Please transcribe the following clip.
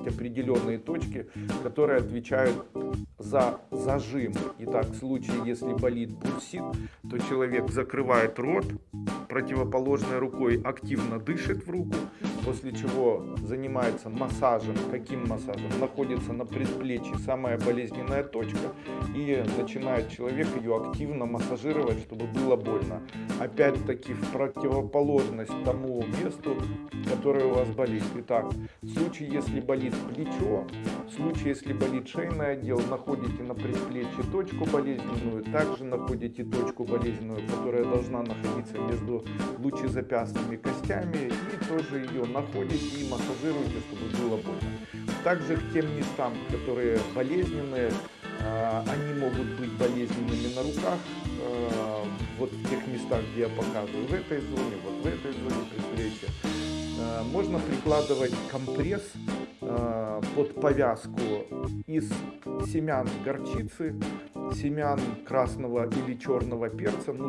есть определенные точки, которые отвечают за зажим. Итак, в случае, если болит бурсит, то человек закрывает рот, противоположной рукой активно дышит в руку, после чего занимается массажем. Каким массажем? Находится на предплечье самая болезненная точка и начинает человек ее активно массажировать, чтобы было больно. Опять-таки в противоположность тому месту, которое у вас болит. Итак, в случае, если болит плечо, в случае, если болит шейный отдел, находите на предплечье точку болезненную, также находите точку болезненную, которая должна находиться между лучезапястными костями и тоже ее находите и массажируете, чтобы было больно. Также к тем местам, которые болезненные, а, они могут быть болезненными на руках, а, вот в тех местах, где я показываю, в этой зоне, вот в этой зоне предплечья. А, можно прикладывать компресс под повязку из семян горчицы, семян красного или черного перца, ну,